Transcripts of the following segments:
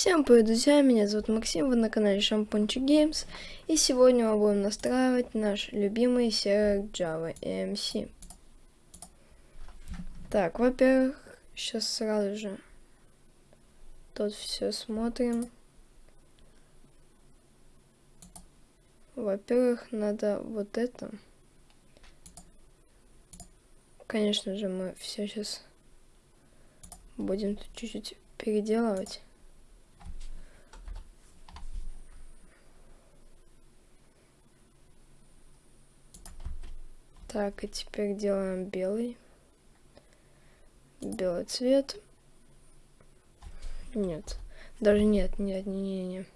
Всем привет, друзья, меня зовут Максим, вы на канале Шампунчик Games, и сегодня мы будем настраивать наш любимый сервер Java EMC. Так, во-первых, сейчас сразу же тут все смотрим. Во-первых, надо вот это. Конечно же, мы все сейчас будем чуть-чуть переделывать. Так, и теперь делаем белый. Белый цвет. Нет. Даже нет, нет, не, не, не.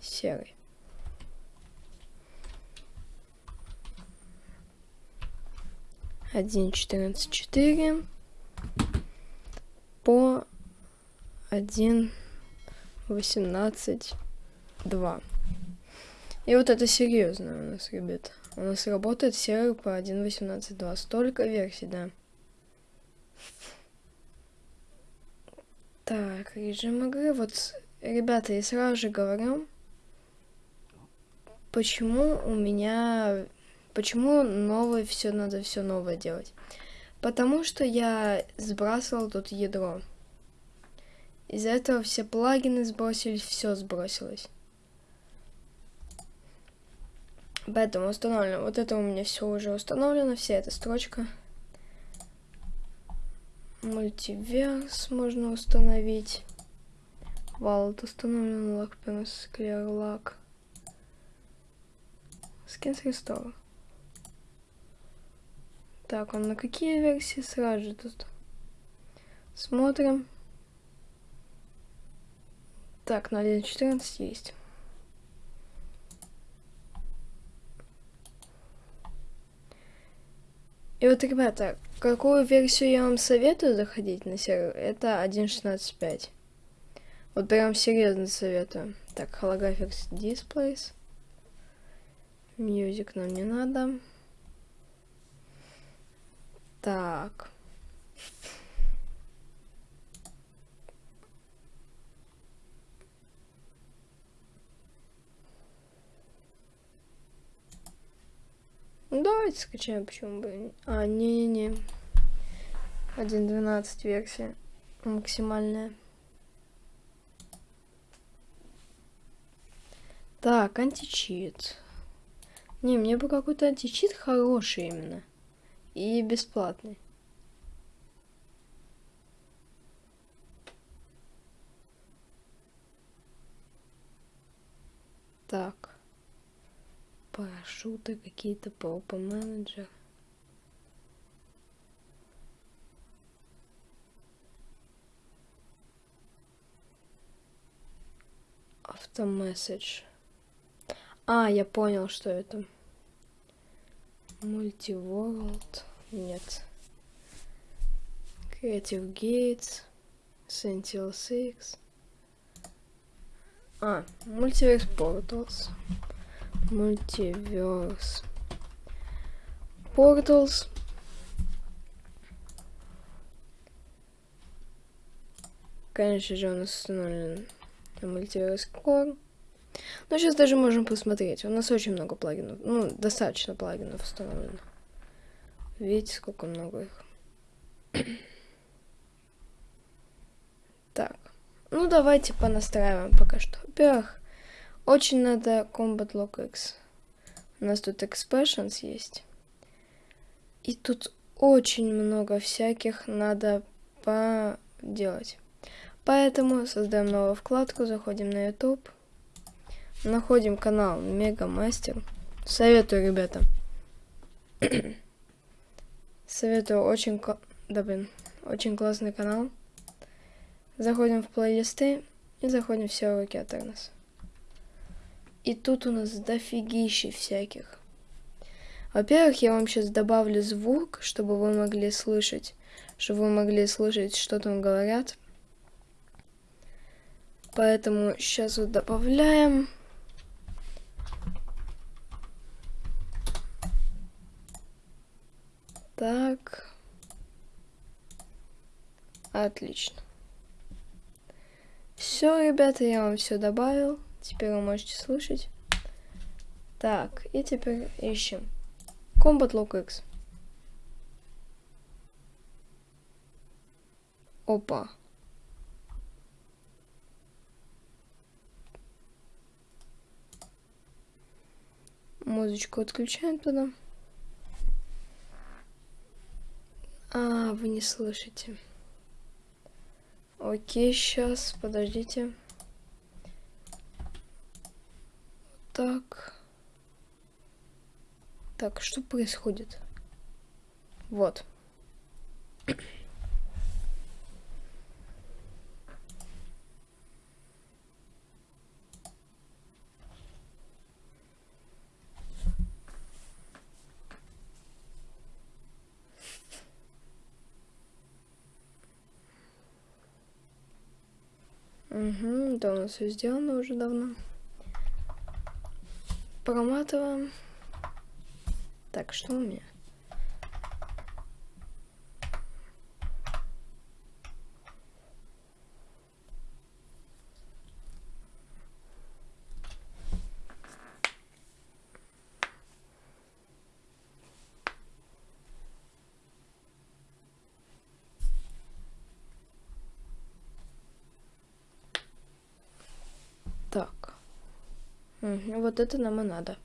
Серый. Один четырнадцать четыре по один восемнадцать два. И вот это серьезно у нас, ребята. У нас работает сервер по 1.18.2. Столько версий, да. Так, режим игры. Вот, ребята, я сразу же говорю, почему у меня... Почему новое все надо все новое делать? Потому что я сбрасывал тут ядро. Из-за этого все плагины сбросились, все сбросилось. Поэтому установлено. Вот это у меня все уже установлено, вся эта строчка. Мультиверс можно установить. Wallet установлен, Lockpins, Clear Lock. Skins Restore. Так, он на какие версии сразу же тут? Смотрим. Так, на 1.14 есть. И вот, ребята, какую версию я вам советую заходить на сервер, это 1.16.5. Вот прям серьезно советую. Так, Holographics Displays. Music нам не надо. Так. Давайте скачаем, почему бы. А, не-не-не. 1.12 версия. Максимальная. Так, античит. Не, мне бы какой-то античит хороший именно. И бесплатный. Так парашюты какие-то, попа менеджер. Автомессидж. А, я понял, что это. Мультиворлд. Нет. Creative Gates. Sentinel 6. А, Multiverse Portals. Multiverse Portals. Конечно же, нас установлен Multiverse Core. Но сейчас даже можем посмотреть. У нас очень много плагинов. Ну, достаточно плагинов установлено. Видите, сколько много их. так. Ну, давайте понастраиваем пока что. Во-первых, очень надо Combat Log X. У нас тут Expressions есть. И тут очень много всяких надо поделать. Поэтому создаем новую вкладку, заходим на YouTube, находим канал Мега Мастер. Советую, ребята. Советую, очень, да, блин, очень классный канал. Заходим в плейлисты и заходим в все уроки от Эрнес. И тут у нас дофигища всяких. Во-первых, я вам сейчас добавлю звук, чтобы вы могли слышать, чтобы вы могли слышать, что там говорят. Поэтому сейчас вот добавляем. Так. Отлично. Все, ребята, я вам все добавил. Теперь вы можете слышать. Так, и теперь ищем. Combat Lock X. Опа. Музычку отключаем туда. А, вы не слышите. Окей, сейчас, подождите. Так. Так, что происходит? Вот. Угу, да, у нас все сделано уже давно. Проматываем. Так, что у меня? Так. Угу, вот это нам и надо.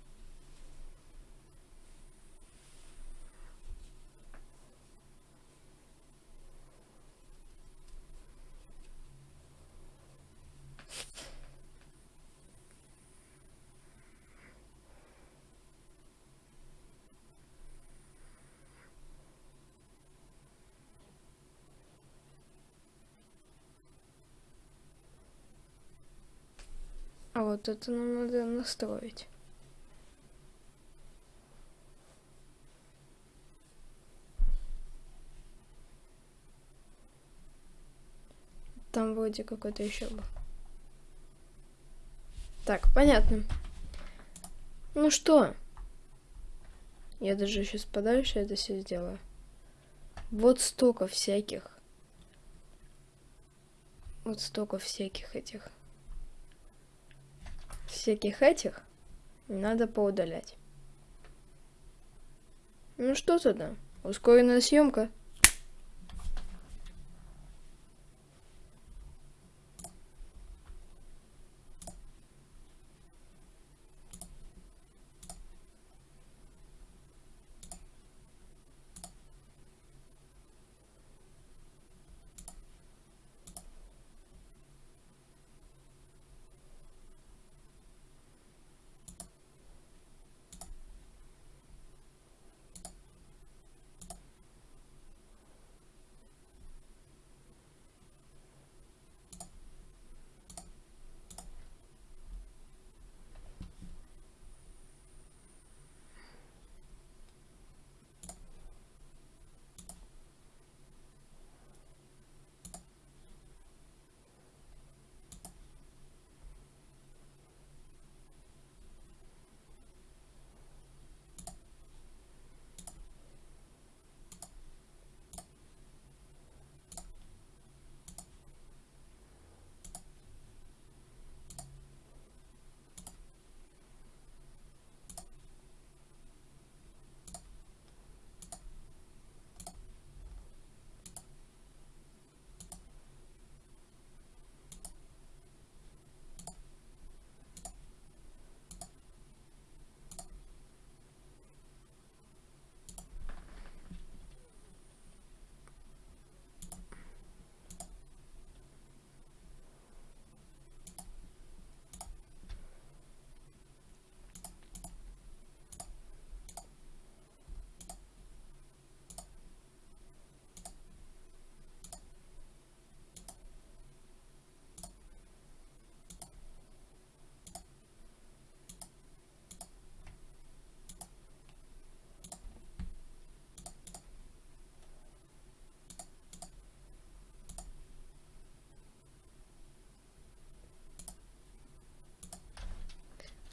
А вот это нам надо настроить. Там вроде какой-то еще был. Так, понятно. Ну что? Я даже сейчас подальше это все сделаю. Вот столько всяких. Вот столько всяких этих всяких этих надо поудалять. Ну что тогда? Ускоренная съемка.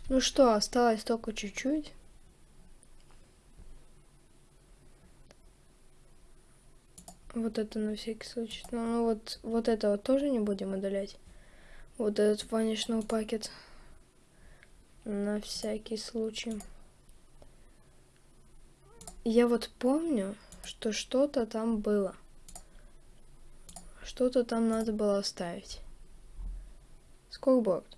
Ну что, осталось только чуть-чуть. Вот это на всякий случай. Ну, ну вот, вот это вот тоже не будем удалять. Вот этот ванишный пакет. На всякий случай. Я вот помню, что что-то там было. Что-то там надо было оставить. Скорборд.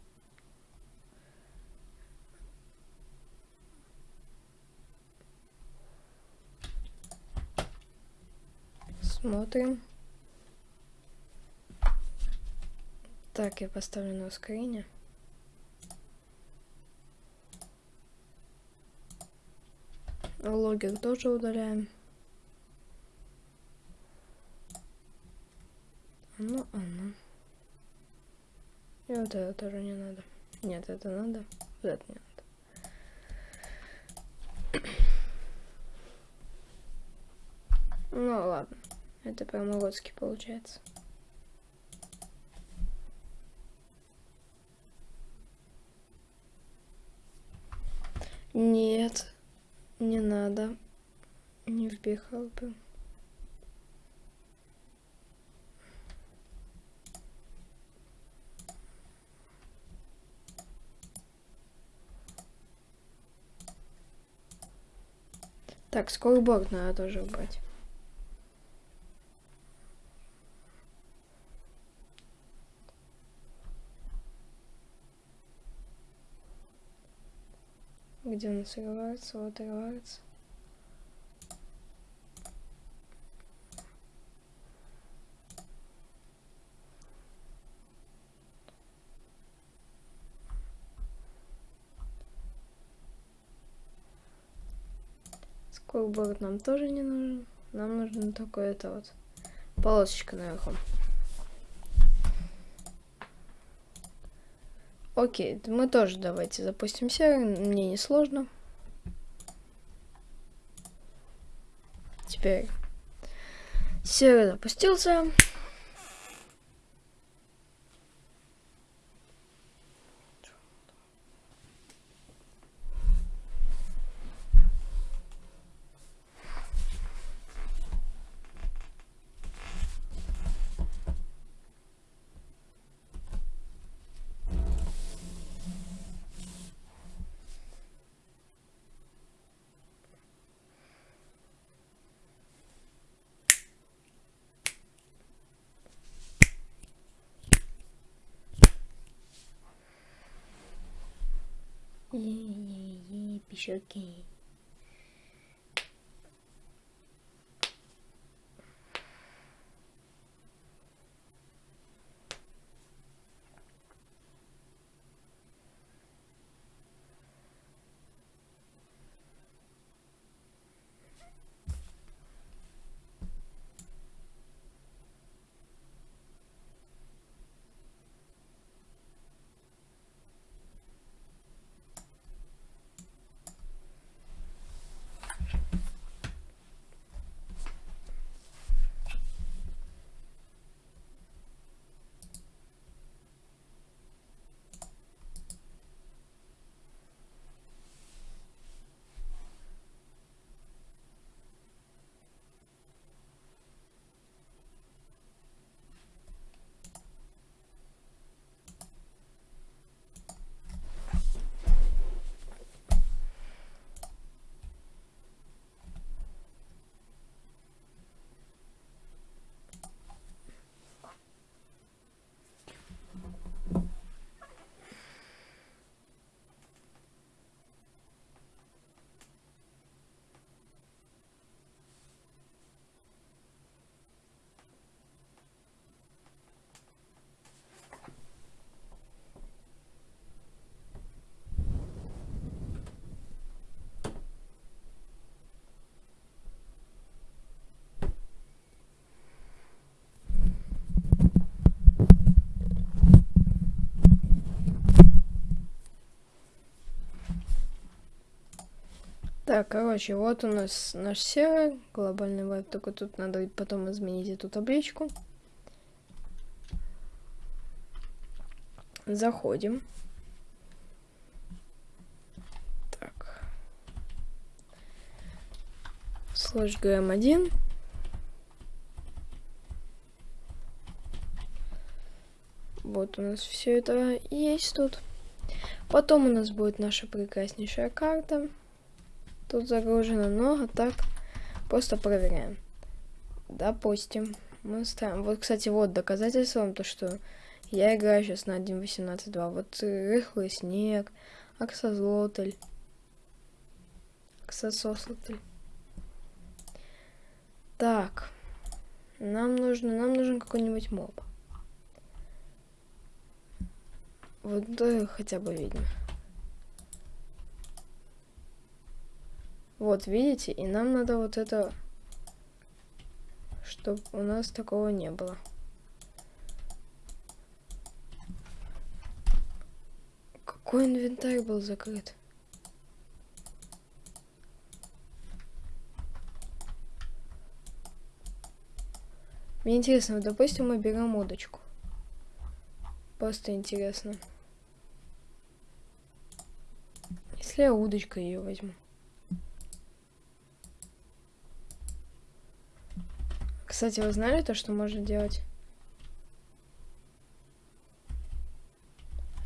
Смотрим. Так, я поставлю на ускорение. Логик тоже удаляем. Ну, оно. И вот это тоже не надо. Нет, это надо. Вот это не надо. Ну ладно. Это прям уродский получается. Нет, не надо. Не вбегал бы. Так, скорборд надо тоже убрать. Где он срывается? Вот рвается. Скорборд нам тоже не нужен. Нам нужно только это вот полосочка наверху. Окей, мы тоже давайте запустим сервер, мне не сложно. Теперь сервер запустился. should gain. Так, короче, вот у нас наш сервер, глобальный веб, только тут надо потом изменить эту табличку. Заходим. Так. Слэш gm1. будет у нас все это есть тут. Потом у нас будет наша прекраснейшая карта. Тут загружено много, так просто проверяем. Допустим, мы ставим. Вот, кстати, вот доказательством то, что я играю сейчас на 1.18.2. Вот рыхлый снег, аксозлотель, аксосослотель. Так, нам нужно, нам нужен какой-нибудь моб. Вот да, хотя бы видно. Вот, видите? И нам надо вот это... Чтобы у нас такого не было. Какой инвентарь был закрыт? Мне интересно, допустим, мы берем удочку. Просто интересно. Если я удочкой ее возьму. Кстати, вы знали то, что можно делать?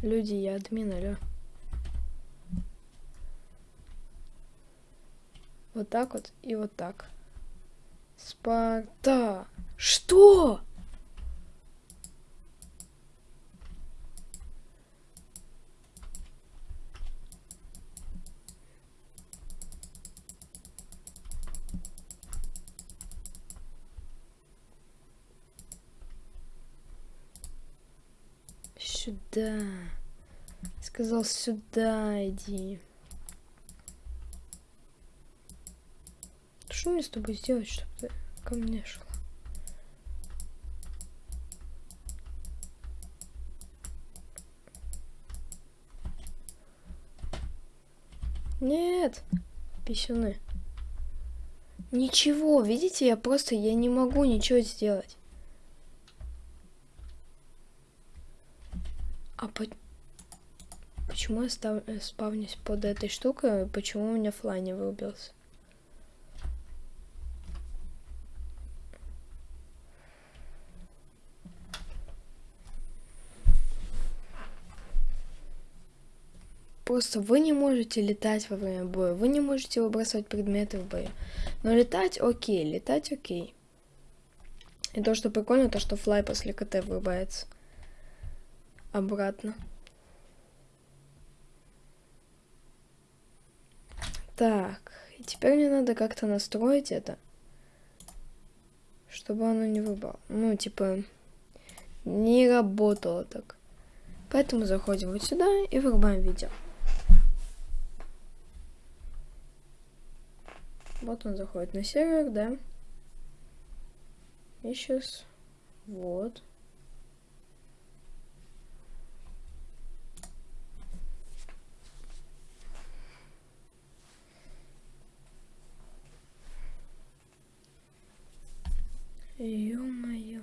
Люди, я админ, алё. Вот так вот и вот так. Спарта. Что? Сюда. Сказал, сюда иди. Что мне с тобой сделать, чтобы ты ко мне шла? Нет, писюны. Ничего, видите, я просто, я не могу ничего сделать. А по... почему я став... Э, спавнюсь под этой штукой? Почему у меня флай не вырубился? Просто вы не можете летать во время боя, вы не можете выбрасывать предметы в бою. Но летать окей, летать окей. И то, что прикольно, то, что флай после КТ вырубается обратно. Так, теперь мне надо как-то настроить это, чтобы оно не выбрало. Ну, типа, не работало так. Поэтому заходим вот сюда и вырубаем видео. Вот он заходит на сервер, да. И сейчас вот. Ё-моё.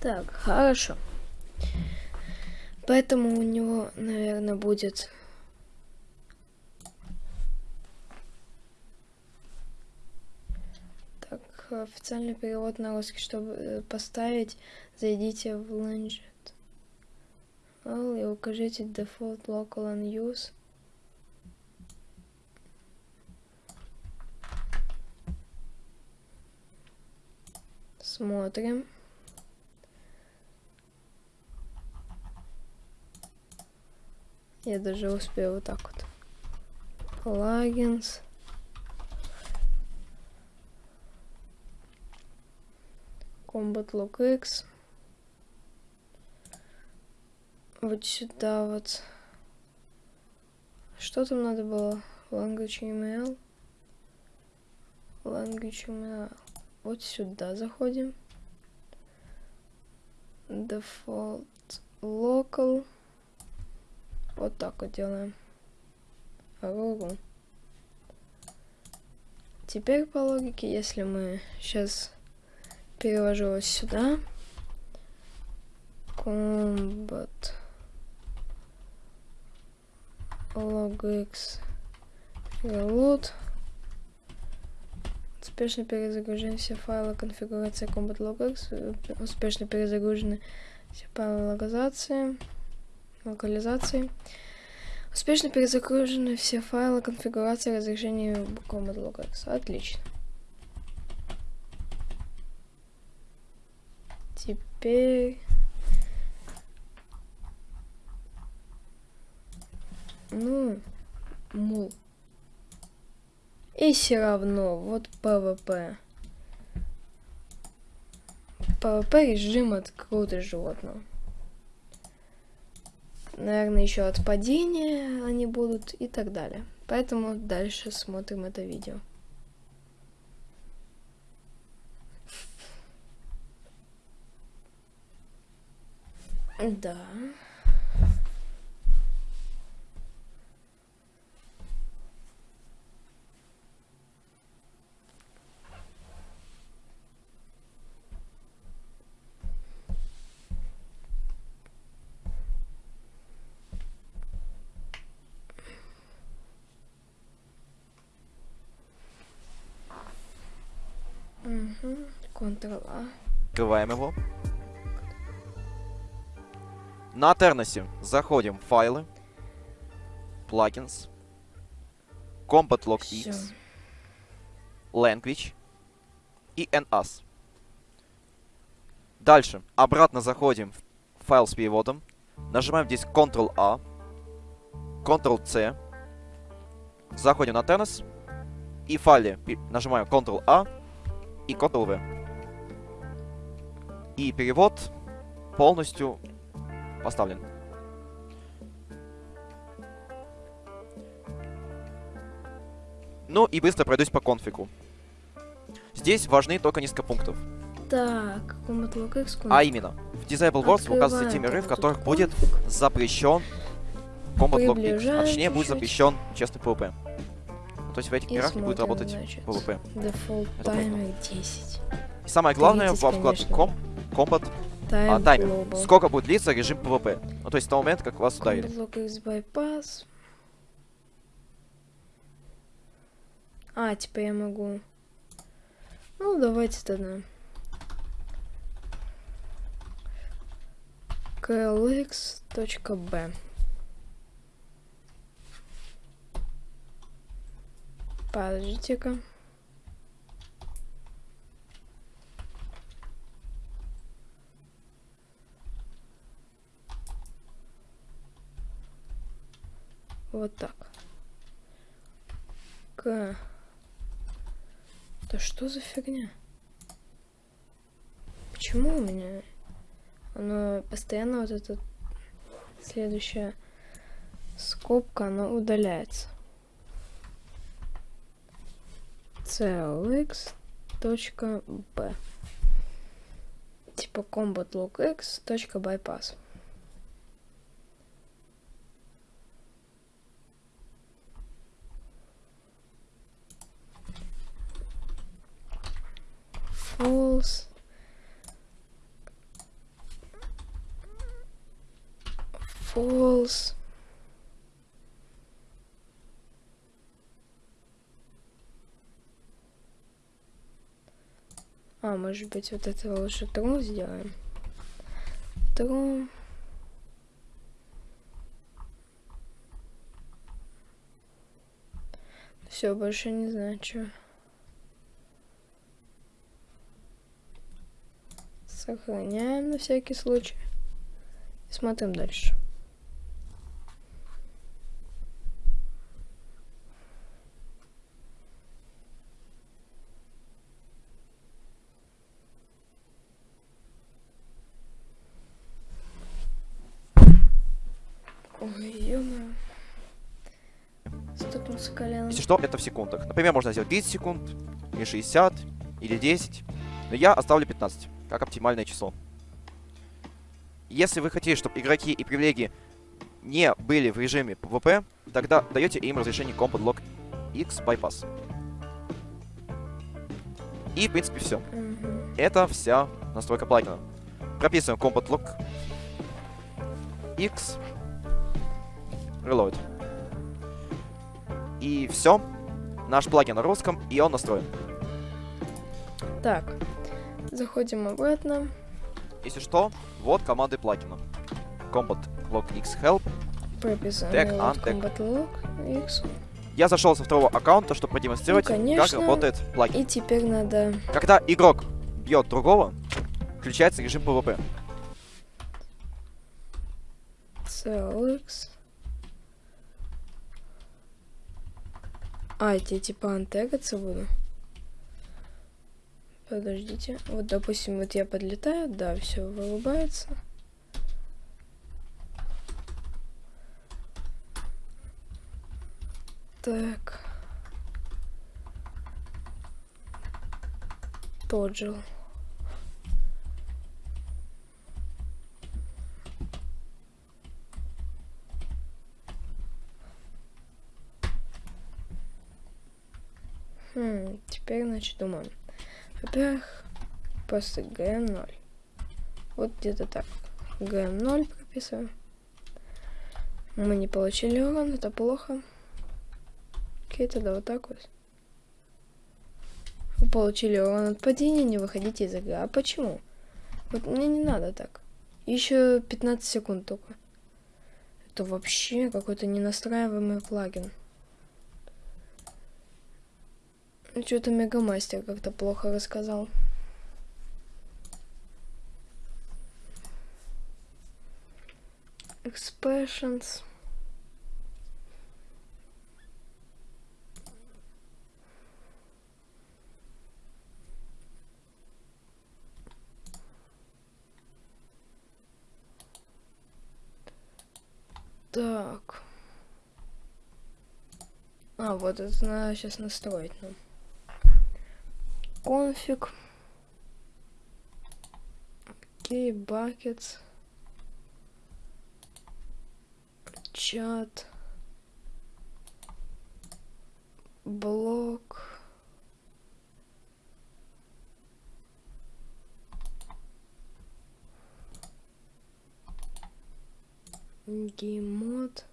Так, хорошо. Поэтому у него, наверное, будет официальный перевод на русский, чтобы э, поставить, зайдите в Langet. И укажите default local unuse. Смотрим. Я даже успею вот так вот. Плагинс. Combat Log X. Вот сюда вот. Что там надо было? Language email. Language email. Вот сюда заходим. Default local. Вот так вот делаем. Руру. Теперь по логике, если мы сейчас переложу сюда. Combat logx reload. Успешно перезагружены все файлы конфигурации Combat logx. Успешно перезагружены все файлы локализации. локализации. Успешно перезагружены все файлы конфигурации разрешения Combat logx. Отлично. Теперь... Ну, мул. И все равно, вот ПВП. ПВП режим от какого-то животного. Наверное, еще от падения они будут и так далее. Поэтому дальше смотрим это видео. Да. Угу. Ctrl-A. Открываем его. На Терносе заходим в файлы, плагинс, Combat Log. X, Language. И NAS. Дальше. Обратно заходим в файл с переводом, нажимаем здесь Ctrl-A, Ctrl-C, заходим на Тернос. И в файле нажимаем Ctrl-A и Ctrl-V. И перевод полностью поставлен. Ну и быстро пройдусь по конфигу. Здесь важны только несколько пунктов. Так. А именно, в Disable Worlds указываются те миры, в которых будет запрещен Combat Log X. А точнее, будет запрещен честный PvP. То есть в этих И мирах не будет работать значит. PvP. Это таймер 10. И самое главное, 30, во вкладке Combat Time а, таймер. global. Сколько будет длиться режим PvP. Ну, то есть с того момента, как вас ударили. Bypass. А, типа я могу... Ну, давайте тогда. klx.b Подождите-ка. Вот так. К. Да что за фигня? Почему у меня оно постоянно вот эта следующая скобка, она удаляется? clx.b Типа combat x False. False. А, может быть, вот это лучше тру сделаем. Тру. Все, больше не знаю, что. Сохраняем на всякий случай. И смотрим дальше. Если что, это в секундах. Например, можно сделать 30 секунд, или 60, или 10. Но я оставлю 15, как оптимальное число. Если вы хотите, чтобы игроки и привилегии не были в режиме PvP, тогда даете им разрешение Combat Log X Bypass. И, в принципе, все. Мгм. Это вся настройка плагина. Прописываем Combat Log X, Reload. И все. Наш плагин на русском, и он настроен. Так, заходим обратно. Если что, вот команды плагина. Combat log x help. Антек. Combat Log X. Я зашел со второго аккаунта, чтобы продемонстрировать, Ну, как работает плагин. И теперь надо... Когда игрок бьет другого, включается режим PvP. CLX. А, эти типа антегаться буду. Подождите. Вот, допустим, вот я подлетаю, да, все вырубается. Так. Тоджил. Хм, теперь, значит, думаем. Во-первых, просто GM0. Вот где-то так. GM0 прописываем. Мы не получили урон, это плохо. Окей, тогда вот так вот. Вы получили урон от падения, не выходите из игры. А почему? Вот мне не надо так. Еще 15 секунд только. Это вообще какой-то ненастраиваемый плагин. Что-то Мегамастер как-то плохо рассказал. Expressions. Так. А, вот это надо сейчас настроить нам. Конфиг. Окей, buckets. Чат. Блок. Геймод.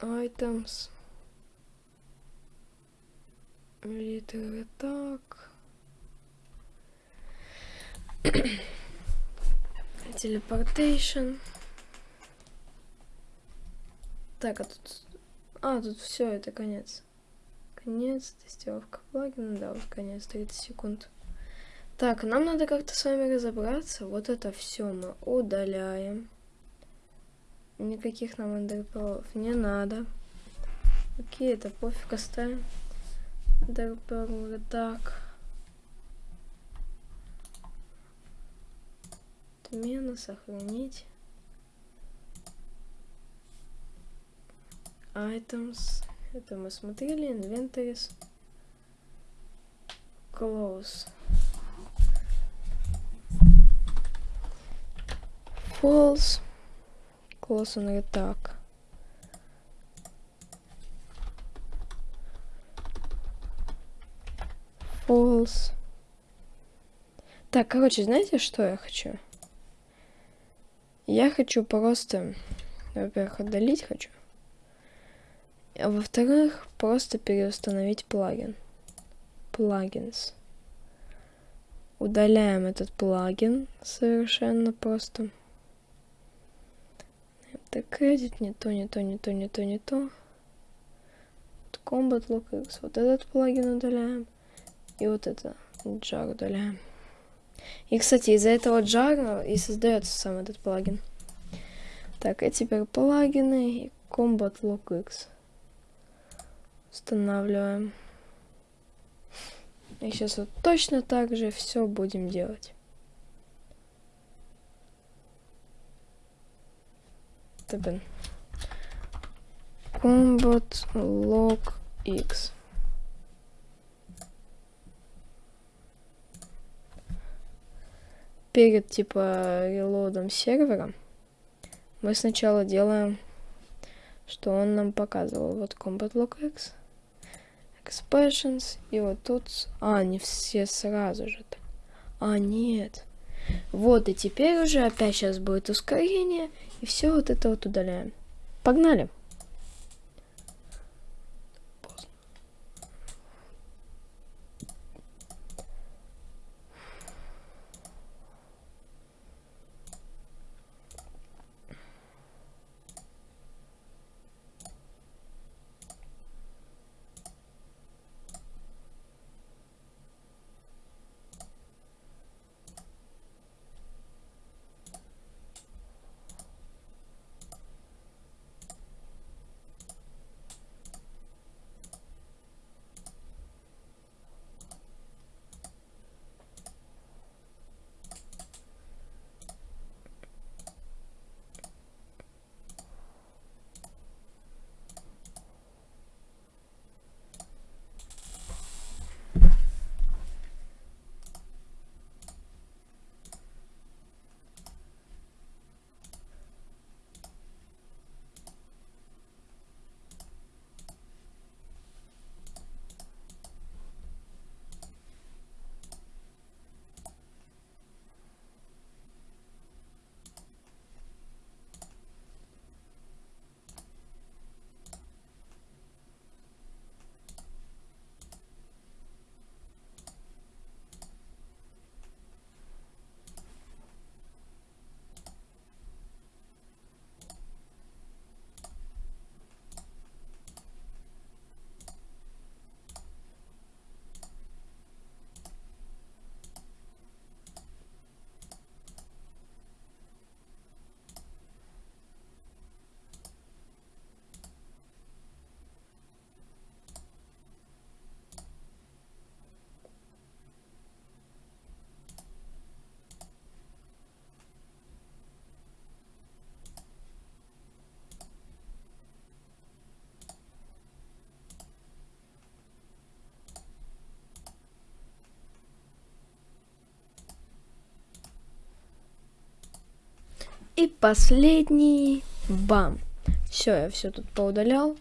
Items. Литеры так. Teleportation. Так, а тут... А, тут все, это конец. Конец, тестировка плагина, да, вот конец, 30 секунд. Так, нам надо как-то с вами разобраться. Вот это все мы удаляем. Никаких нам эндерперлов не надо. Окей, это пофиг, оставим. Эндерперлы так. Отмена, сохранить. Items. Это мы смотрели. Inventories. Close. False. On attack. False. Так, короче, знаете, что я хочу? Я хочу просто, во-первых, удалить хочу. А во-вторых, просто переустановить плагин. Плагинс. Удаляем этот плагин совершенно просто. Это кредит, не то, не то, не то, не то, не то. Combat LockX. Вот этот плагин удаляем. И вот это jar удаляем. И, кстати, из-за этого jar и создается сам этот плагин. Так, и теперь плагины и Combat LockX. Устанавливаем. И сейчас вот точно так же все будем делать. Блин. Combat log x. Перед типа релодом сервера мы сначала делаем, что он нам показывал. Вот Combat log x. Expressions. И вот тут... А, не все сразу же. А, нет. Вот, и теперь уже опять сейчас будет ускорение, и все вот это вот удаляем. Погнали. Последний. Бам. Все, я все тут поудалял.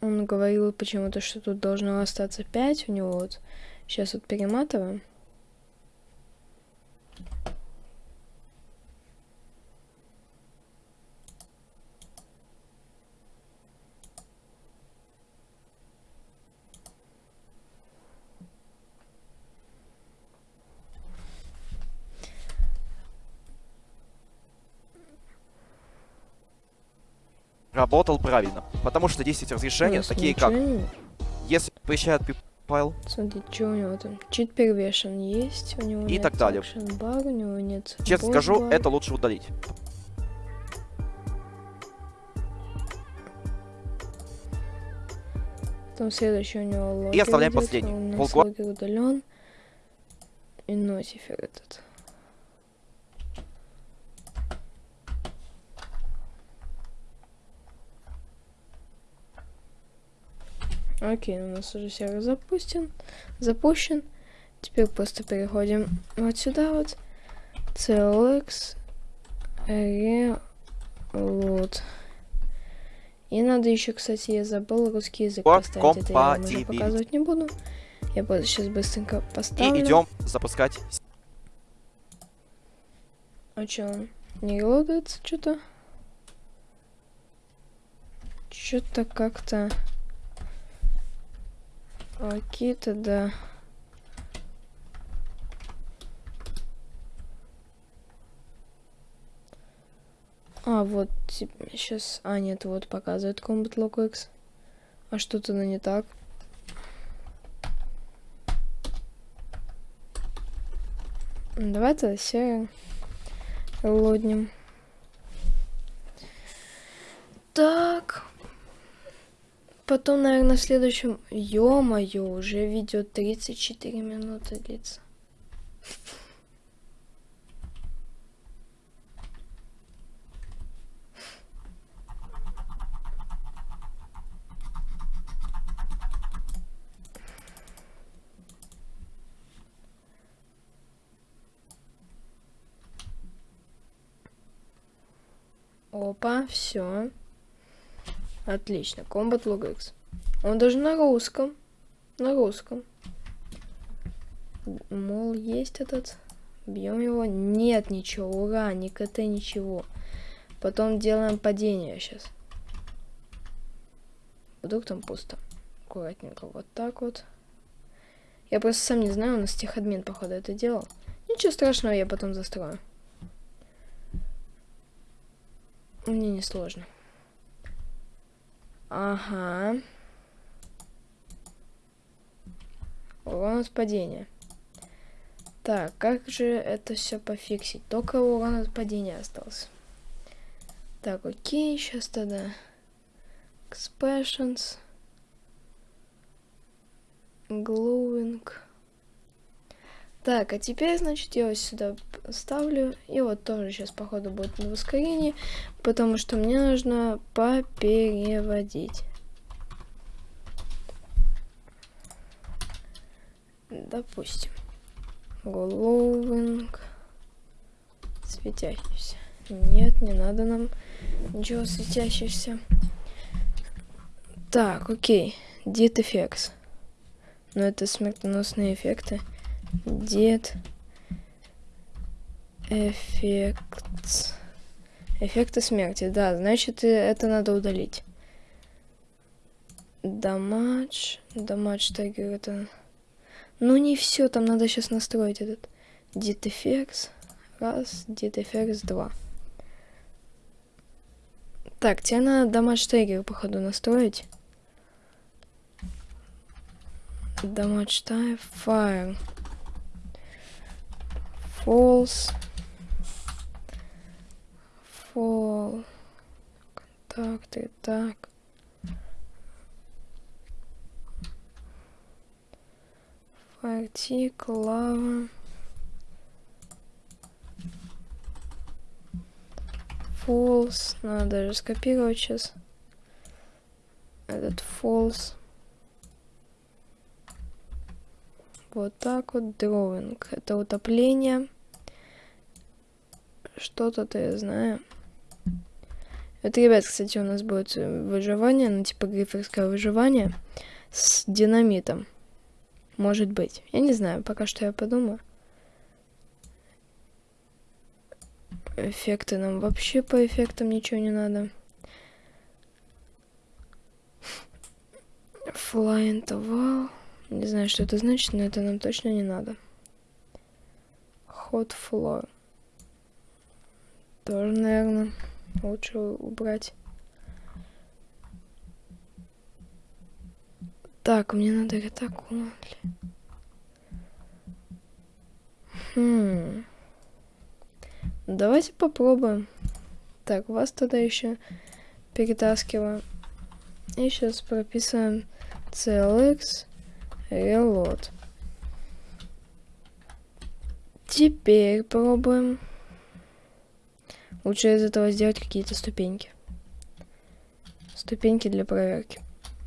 Он говорил почему-то, что тут должно остаться 5 у него вот. Сейчас вот перематываем. Работал правильно. Потому что 10 разрешения, Ну, такие как, если поищает файл, Смотри, что у него там? Чит первешен есть, у него И нет так далее. бар, у него нет честно скажу, бар. это лучше удалить. Потом следующий у него логер оставляем идет, последний. Логер удален. И нотифер этот. Окей, у нас уже сервер запустен, запущен. Теперь просто переходим вот сюда вот. CLX Reload. И надо еще, кстати, я забыл русский язык По поставить. Это я вам уже показывать не буду. Я просто сейчас быстренько поставлю. И идем запускать. А чё он? Не релодается что-то? Что-то как-то... Окей, тогда... А, вот, сейчас... А, нет, вот показывает Combat Log X. А что-то на не так. Давайте все лоднем. Так. Потом, наверное, в следующем... Ё-моё, уже видео 34 минуты длится. Опа, все. Отлично. Combat Log X. Он даже на русском. На русском. Мол, есть этот. Бьем его. Нет ничего. Ура, ни КТ, ничего. Потом делаем падение сейчас. Вдруг там пусто. Аккуратненько. Вот так вот. Я просто сам не знаю, у нас техадмин, походу, это делал. Ничего страшного, я потом застрою. Мне не сложно. Ага. Урон от падения. Так, как же это все пофиксить? Только урон от падения остался. Так, окей, сейчас тогда. Expressions. Glowing. Так, а теперь, значит, я вот сюда ставлю. И вот тоже сейчас, походу, будет на ускорении. Потому что мне нужно попереводить. Допустим. Glowing. Светящийся. Нет, не надо нам ничего светящегося. Так, окей. Did effects. Но это смертоносные эффекты. Дед. Эффект. Эффекты смерти. Да, значит, это надо удалить. Дамадж. Дамадж тегер это... Ну, не все, там надо сейчас настроить этот. Did effects. Раз. Did effects два. Так, тебе надо дамадж тегер, походу, настроить. Damage type fire. False. Fall. Контакты. Так. Tick, lava. False. Надо даже скопировать сейчас. Этот false. Вот так вот. Drawing. Это утопление. Что-то-то я знаю. Это, ребят, кстати, у нас будет выживание, ну, типа гриферское выживание с динамитом. Может быть. Я не знаю, пока что я подумаю. Эффекты нам вообще по эффектам ничего не надо. To wall. Не знаю, что это значит, но это нам точно не надо. Hot floor. Тоже, наверное, лучше убрать. Так, мне надо ретакон. Хм. Давайте попробуем. Так, вас тогда еще перетаскиваем. И сейчас прописываем CLX Reload. Теперь пробуем. Лучше из этого сделать какие-то ступеньки. Ступеньки для проверки.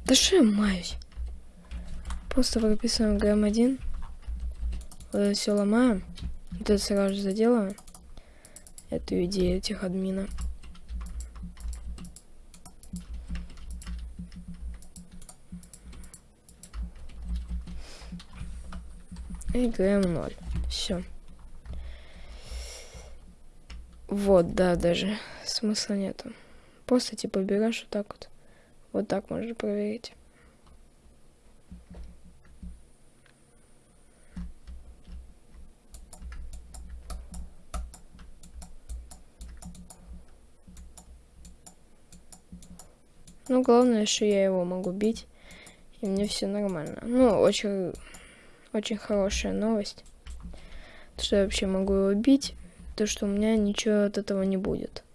Да что я маюсь? Просто прописываем GM1. Вот это все ломаем. Вот это сразу же заделаем. Эту идею этих админа. Играем 0. Все. Вот, да, даже смысла нету. Просто типа берешь вот так вот. Вот так можно проверить. Ну, главное, что я его могу бить, и мне все нормально. Ну, очень очень хорошая новость. То, что я вообще могу его бить, то, что у меня ничего от этого не будет.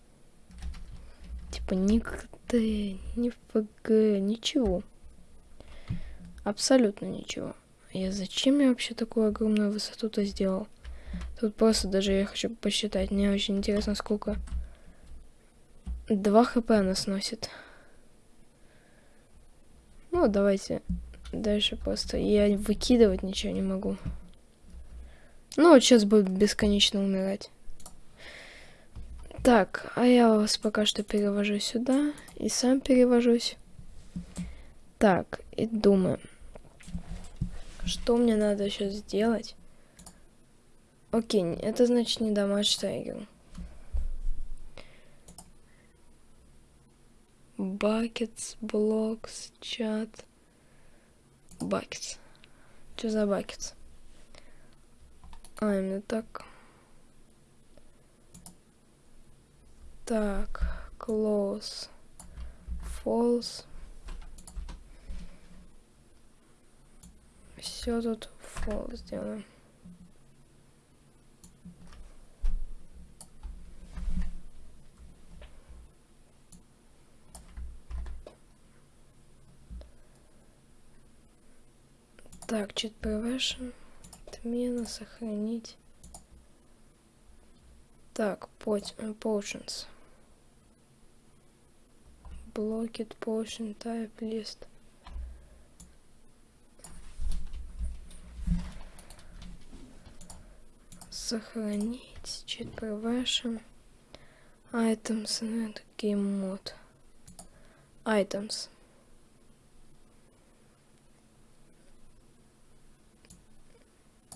Типа ни КТ, ни ФГ, ничего. Абсолютно ничего. Я зачем я вообще такую огромную высоту-то сделал? Тут просто даже я хочу посчитать. Мне очень интересно, сколько... 2 хп она сносит. Ну, давайте Дальше просто я выкидывать ничего не могу. Ну, вот сейчас будет бесконечно умирать. Так, а я вас пока что перевожу сюда. И сам перевожусь. Так, и думаю. Что мне надо сейчас сделать, Окей, это значит не дамаж триггер. Buckets, blocks, чат. Buckets. Что за buckets? А, именно так. Так, close, false. Все тут false сделаем. Так, чит prevention. Отмена, сохранить. Так, potions. Blocked potion type list. Сохранить. Cheat prevention. Items and game mode. Items.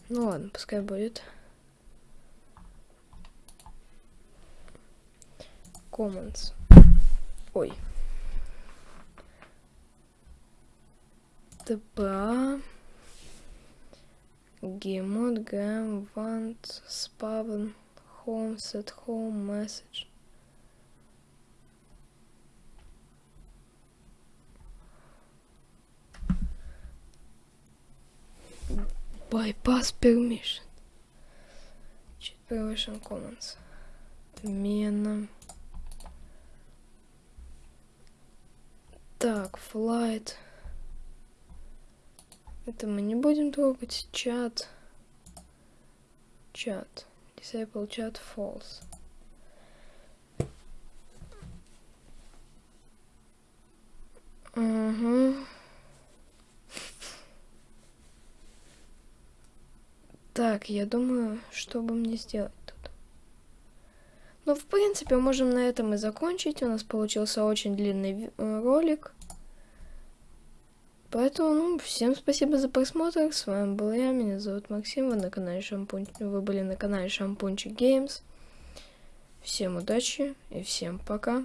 Ну ладно, пускай будет. Commons. Ой. ТПА. Гемод, грэм, вант, спавн, home, set home, message. Bypass permission. Cheat permission commons. Отмена. Так, flight. Это мы не будем трогать. Чат. Чат. Disable chat false. Угу. Так, я думаю, что бы мне сделать тут. Ну, в принципе, можем на этом и закончить. У нас получился очень длинный э, ролик. Поэтому, ну, всем спасибо за просмотр. С вами был я, меня зовут Максим. Вы на канале Шампунь... Вы были на канале Шампунчик Геймс. Всем удачи и всем пока.